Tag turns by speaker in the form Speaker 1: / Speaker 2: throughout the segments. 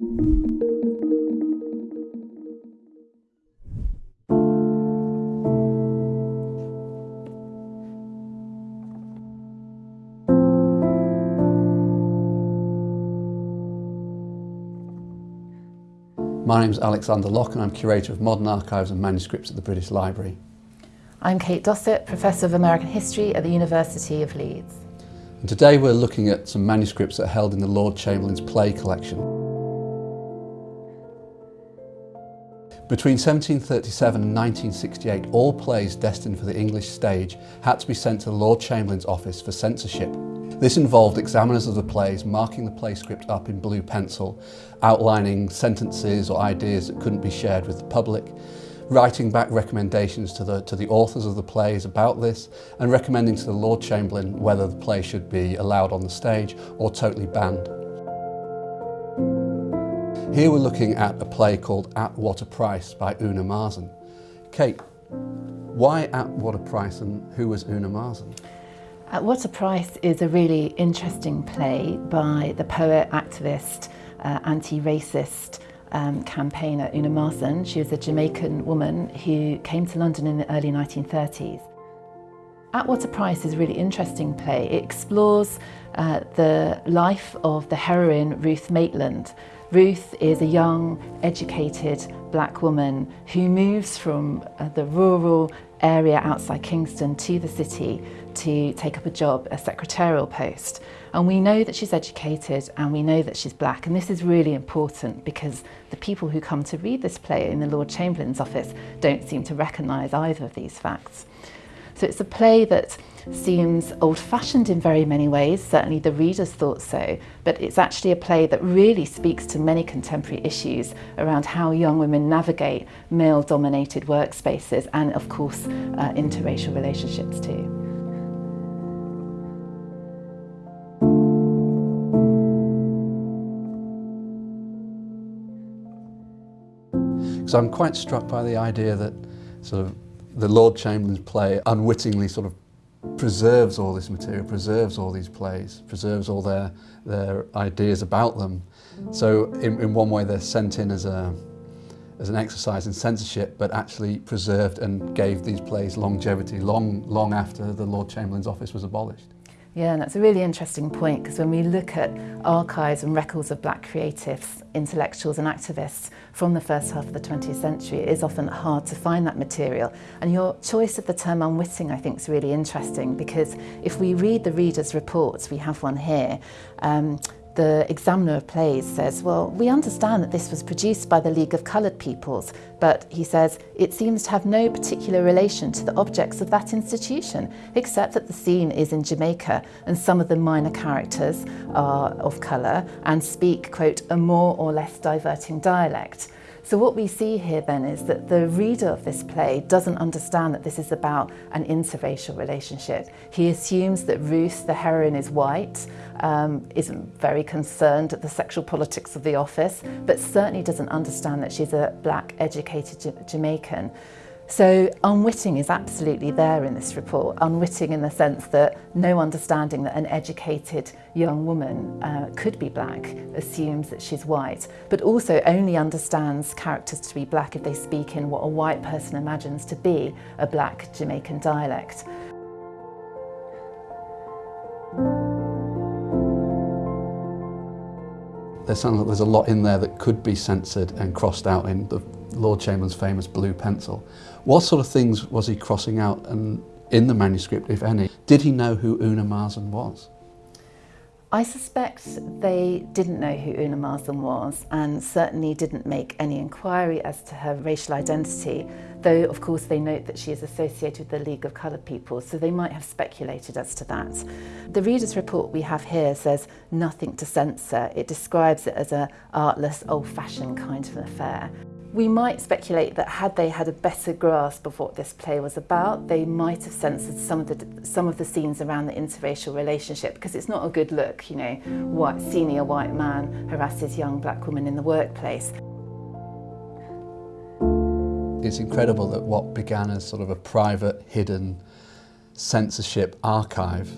Speaker 1: My name is Alexander Lock and I'm Curator of Modern Archives and Manuscripts at the British Library.
Speaker 2: I'm Kate Dossett, Professor of American History at the University of Leeds.
Speaker 1: And today we're looking at some manuscripts that are held in the Lord Chamberlain's play collection. Between 1737 and 1968, all plays destined for the English stage had to be sent to the Lord Chamberlain's office for censorship. This involved examiners of the plays marking the play script up in blue pencil, outlining sentences or ideas that couldn't be shared with the public, writing back recommendations to the, to the authors of the plays about this and recommending to the Lord Chamberlain whether the play should be allowed on the stage or totally banned. Here we're looking at a play called At What a Price by Una Marson. Kate, why At What a Price and who was Una Marson?
Speaker 2: At What a Price is a really interesting play by the poet, activist, uh, anti-racist um, campaigner Una Marson. She was a Jamaican woman who came to London in the early 1930s. At What a Price is a really interesting play. It explores uh, the life of the heroine Ruth Maitland. Ruth is a young, educated black woman who moves from uh, the rural area outside Kingston to the city to take up a job, a secretarial post. And we know that she's educated and we know that she's black. And this is really important because the people who come to read this play in the Lord Chamberlain's office don't seem to recognise either of these facts. So it's a play that seems old-fashioned in very many ways, certainly the readers thought so, but it's actually a play that really speaks to many contemporary issues around how young women navigate male-dominated workspaces and, of course, uh, interracial relationships too.
Speaker 1: So I'm quite struck by the idea that sort of the Lord Chamberlain's play unwittingly sort of preserves all this material, preserves all these plays, preserves all their, their ideas about them. So in, in one way they're sent in as, a, as an exercise in censorship, but actually preserved and gave these plays longevity long, long after the Lord Chamberlain's office was abolished.
Speaker 2: Yeah, and that's a really interesting point because when we look at archives and records of black creatives, intellectuals and activists from the first half of the 20th century, it is often hard to find that material. And your choice of the term unwitting I think is really interesting because if we read the reader's reports, we have one here, um, the examiner of plays says, well, we understand that this was produced by the League of Coloured Peoples, but he says, it seems to have no particular relation to the objects of that institution, except that the scene is in Jamaica and some of the minor characters are of colour and speak, quote, a more or less diverting dialect. So what we see here then is that the reader of this play doesn't understand that this is about an interracial relationship. He assumes that Ruth, the heroine, is white, um, isn't very concerned at the sexual politics of the office, but certainly doesn't understand that she's a black educated Jamaican. So unwitting is absolutely there in this report, unwitting in the sense that no understanding that an educated young woman uh, could be black assumes that she's white, but also only understands characters to be black if they speak in what a white person imagines to be a black Jamaican dialect.
Speaker 1: There sounds like there's a lot in there that could be censored and crossed out in the Lord Chamberlain's famous blue pencil. What sort of things was he crossing out and in the manuscript, if any? Did he know who Una Marson was?
Speaker 2: I suspect they didn't know who Una Marson was and certainly didn't make any inquiry as to her racial identity, though of course they note that she is associated with the League of Coloured People, so they might have speculated as to that. The reader's report we have here says nothing to censor. It describes it as a artless, old-fashioned kind of affair. We might speculate that had they had a better grasp of what this play was about, they might have censored some of the some of the scenes around the interracial relationship because it's not a good look, you know, what senior white man harasses young black woman in the workplace.
Speaker 1: It's incredible that what began as sort of a private, hidden censorship archive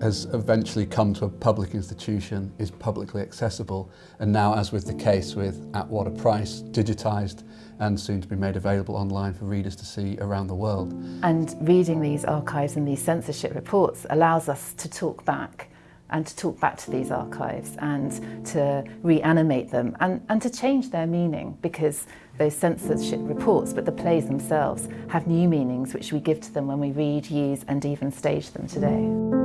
Speaker 1: has eventually come to a public institution, is publicly accessible, and now, as with the case with At What a Price, digitised and soon to be made available online for readers to see around the world.
Speaker 2: And reading these archives and these censorship reports allows us to talk back and to talk back to these archives and to reanimate them and, and to change their meaning because those censorship reports, but the plays themselves, have new meanings which we give to them when we read, use and even stage them today.